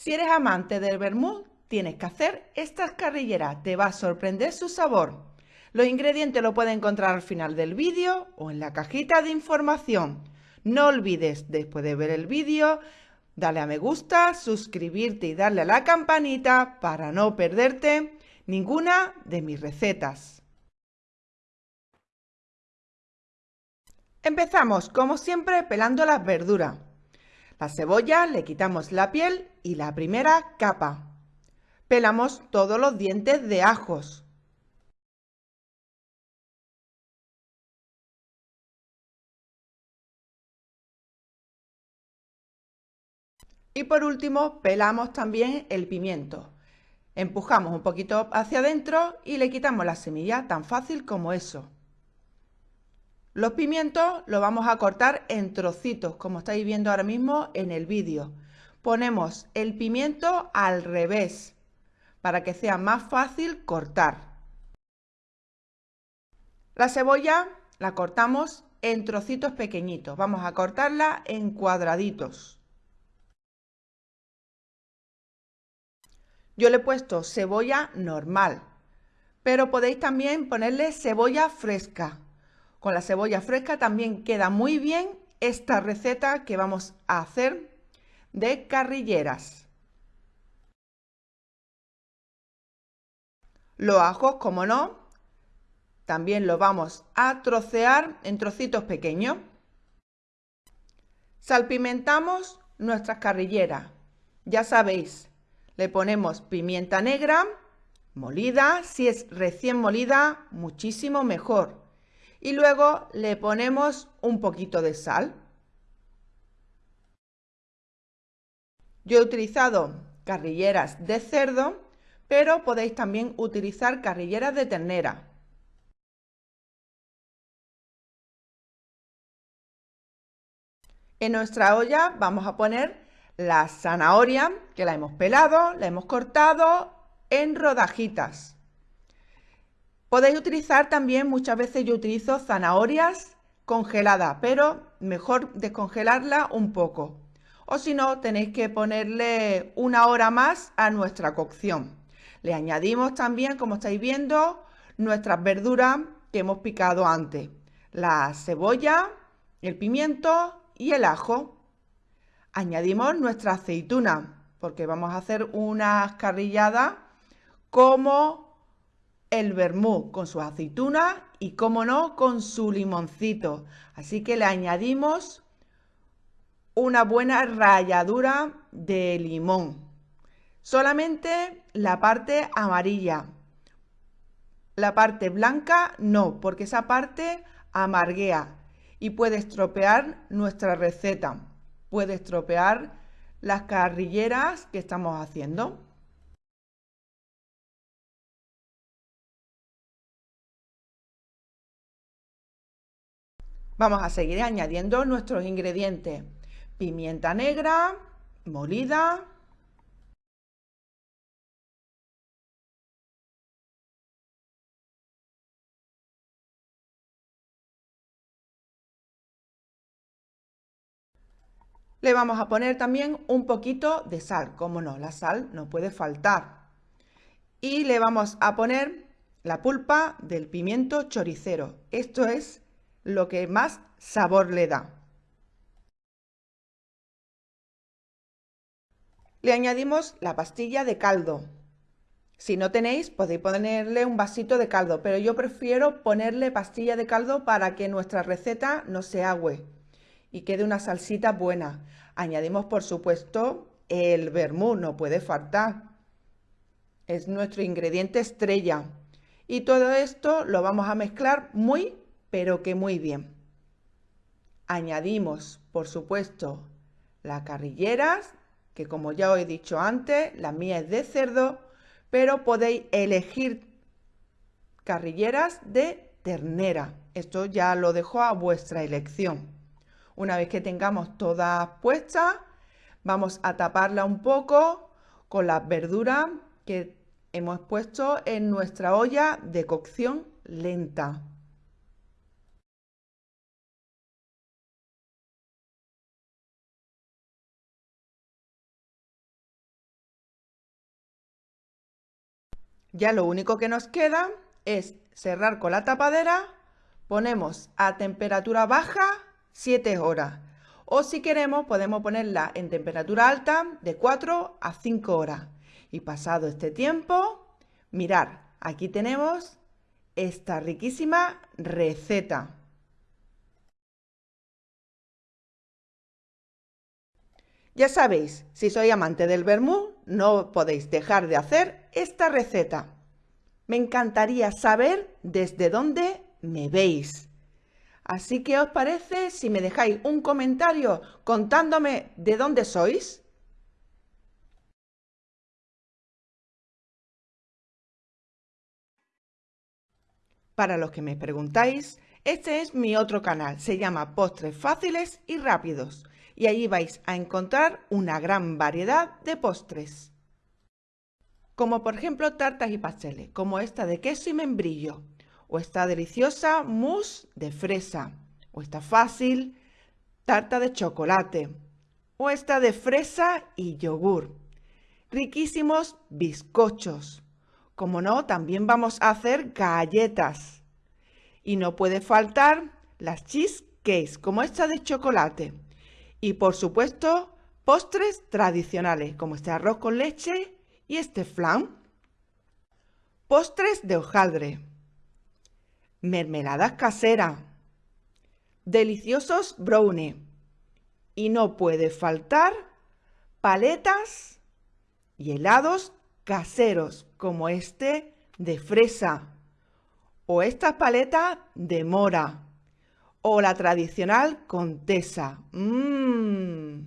Si eres amante del vermut, tienes que hacer estas carrilleras. Te va a sorprender su sabor. Los ingredientes los puedes encontrar al final del vídeo o en la cajita de información. No olvides, después de ver el vídeo, darle a me gusta, suscribirte y darle a la campanita para no perderte ninguna de mis recetas. Empezamos, como siempre, pelando las verduras. La cebolla le quitamos la piel y la primera capa. Pelamos todos los dientes de ajos. Y por último, pelamos también el pimiento. Empujamos un poquito hacia adentro y le quitamos la semilla, tan fácil como eso. Los pimientos los vamos a cortar en trocitos, como estáis viendo ahora mismo en el vídeo. Ponemos el pimiento al revés, para que sea más fácil cortar. La cebolla la cortamos en trocitos pequeñitos. Vamos a cortarla en cuadraditos. Yo le he puesto cebolla normal, pero podéis también ponerle cebolla fresca. Con la cebolla fresca también queda muy bien esta receta que vamos a hacer de carrilleras. Los ajos, como no, también lo vamos a trocear en trocitos pequeños. Salpimentamos nuestras carrilleras. Ya sabéis, le ponemos pimienta negra, molida, si es recién molida, muchísimo mejor y luego le ponemos un poquito de sal. Yo he utilizado carrilleras de cerdo, pero podéis también utilizar carrilleras de ternera. En nuestra olla vamos a poner la zanahoria, que la hemos pelado, la hemos cortado en rodajitas. Podéis utilizar también, muchas veces yo utilizo zanahorias congeladas, pero mejor descongelarla un poco. O si no, tenéis que ponerle una hora más a nuestra cocción. Le añadimos también, como estáis viendo, nuestras verduras que hemos picado antes. La cebolla, el pimiento y el ajo. Añadimos nuestra aceituna, porque vamos a hacer unas carrilladas como el vermú con su aceituna y, como no, con su limoncito. Así que le añadimos una buena ralladura de limón. Solamente la parte amarilla. La parte blanca no, porque esa parte amarguea y puede estropear nuestra receta. Puede estropear las carrilleras que estamos haciendo. Vamos a seguir añadiendo nuestros ingredientes. Pimienta negra, molida. Le vamos a poner también un poquito de sal, como no, la sal no puede faltar. Y le vamos a poner la pulpa del pimiento choricero. Esto es lo que más sabor le da. Le añadimos la pastilla de caldo. Si no tenéis, podéis ponerle un vasito de caldo, pero yo prefiero ponerle pastilla de caldo para que nuestra receta no se agüe y quede una salsita buena. Añadimos, por supuesto, el vermú, no puede faltar. Es nuestro ingrediente estrella. Y todo esto lo vamos a mezclar muy pero que muy bien. Añadimos, por supuesto, las carrilleras, que como ya os he dicho antes, la mía es de cerdo, pero podéis elegir carrilleras de ternera. Esto ya lo dejo a vuestra elección. Una vez que tengamos todas puestas, vamos a taparla un poco con las verduras que hemos puesto en nuestra olla de cocción lenta. Ya lo único que nos queda es cerrar con la tapadera, ponemos a temperatura baja 7 horas o si queremos podemos ponerla en temperatura alta de 4 a 5 horas. Y pasado este tiempo, mirar, aquí tenemos esta riquísima receta. Ya sabéis, si soy amante del vermú, no podéis dejar de hacer esta receta. Me encantaría saber desde dónde me veis. Así que os parece si me dejáis un comentario contándome de dónde sois? Para los que me preguntáis, este es mi otro canal, se llama Postres Fáciles y Rápidos y allí vais a encontrar una gran variedad de postres. Como por ejemplo tartas y pasteles, como esta de queso y membrillo, o esta deliciosa mousse de fresa, o esta fácil tarta de chocolate, o esta de fresa y yogur. Riquísimos bizcochos. Como no, también vamos a hacer galletas. Y no puede faltar las cheesecakes, como esta de chocolate. Y por supuesto, postres tradicionales como este arroz con leche y este flan. Postres de hojaldre. Mermeladas caseras. Deliciosos brownie. Y no puede faltar paletas y helados caseros como este de fresa o estas paletas de mora o la tradicional contesa. Mmm.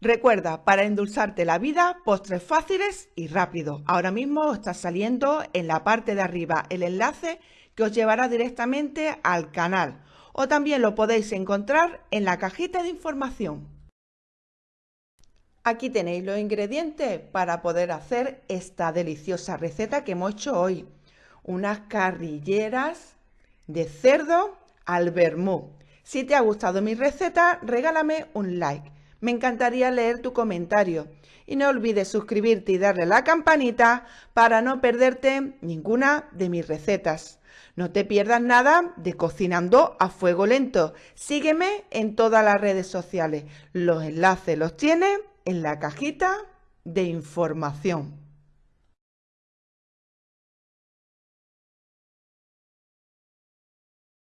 Recuerda, para endulzarte la vida, postres fáciles y rápidos. Ahora mismo está saliendo en la parte de arriba el enlace que os llevará directamente al canal. O también lo podéis encontrar en la cajita de información. Aquí tenéis los ingredientes para poder hacer esta deliciosa receta que hemos hecho hoy. Unas carrilleras de cerdo al vermú. Si te ha gustado mi receta, regálame un like. Me encantaría leer tu comentario. Y no olvides suscribirte y darle a la campanita para no perderte ninguna de mis recetas. No te pierdas nada de Cocinando a Fuego Lento. Sígueme en todas las redes sociales. Los enlaces los tienes en la cajita de información.